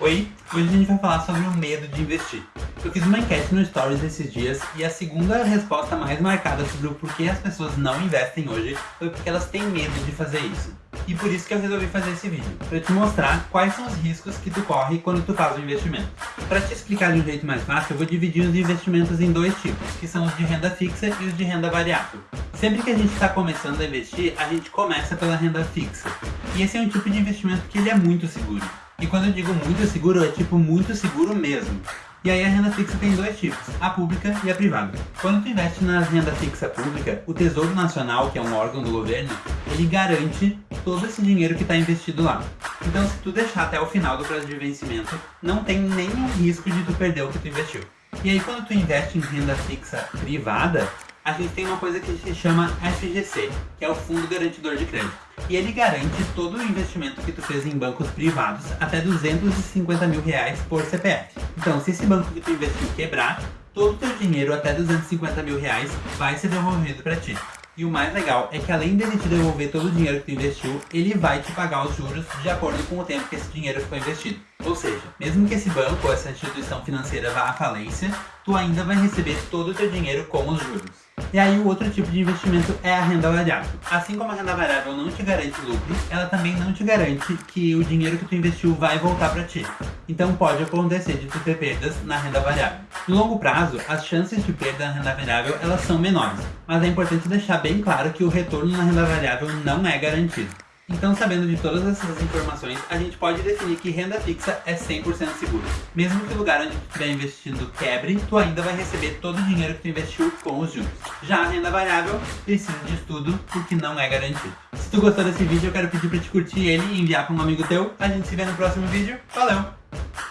Oi, hoje a gente vai falar sobre o medo de investir. Eu fiz uma enquete no Stories esses dias e a segunda resposta mais marcada sobre o porquê as pessoas não investem hoje foi porque elas têm medo de fazer isso. E por isso que eu resolvi fazer esse vídeo, para te mostrar quais são os riscos que tu corre quando tu faz um investimento. Para te explicar de um jeito mais fácil, eu vou dividir os investimentos em dois tipos, que são os de renda fixa e os de renda variável. Sempre que a gente está começando a investir, a gente começa pela renda fixa. E esse é um tipo de investimento que ele é muito seguro. E quando eu digo muito seguro, é tipo muito seguro mesmo. E aí a renda fixa tem dois tipos, a pública e a privada. Quando tu investe na renda fixa pública, o Tesouro Nacional, que é um órgão do governo, ele garante todo esse dinheiro que está investido lá. Então se tu deixar até o final do prazo de vencimento, não tem nenhum risco de tu perder o que tu investiu. E aí quando tu investe em renda fixa privada, a gente tem uma coisa que se chama FGC, que é o Fundo Garantidor de Crédito. E ele garante todo o investimento que tu fez em bancos privados até 250 mil reais por CPF. Então, se esse banco que tu investiu quebrar, todo o teu dinheiro até 250 mil reais vai ser devolvido para ti. E o mais legal é que além dele te devolver todo o dinheiro que tu investiu, ele vai te pagar os juros de acordo com o tempo que esse dinheiro ficou investido. Ou seja, mesmo que esse banco ou essa instituição financeira vá à falência, tu ainda vai receber todo o teu dinheiro com os juros. E aí o outro tipo de investimento é a renda variável. Assim como a renda variável não te garante lucro, ela também não te garante que o dinheiro que tu investiu vai voltar para ti. Então pode acontecer de tu ter perdas na renda variável. No longo prazo, as chances de perda na renda variável elas são menores, mas é importante deixar bem claro que o retorno na renda variável não é garantido. Então, sabendo de todas essas informações, a gente pode definir que renda fixa é 100% segura. Mesmo que o lugar onde tu estiver investindo quebre, tu ainda vai receber todo o dinheiro que tu investiu com os juros. Já a renda variável precisa de estudo porque não é garantido. Se tu gostou desse vídeo, eu quero pedir para te curtir ele e enviar para um amigo teu. A gente se vê no próximo vídeo. Valeu!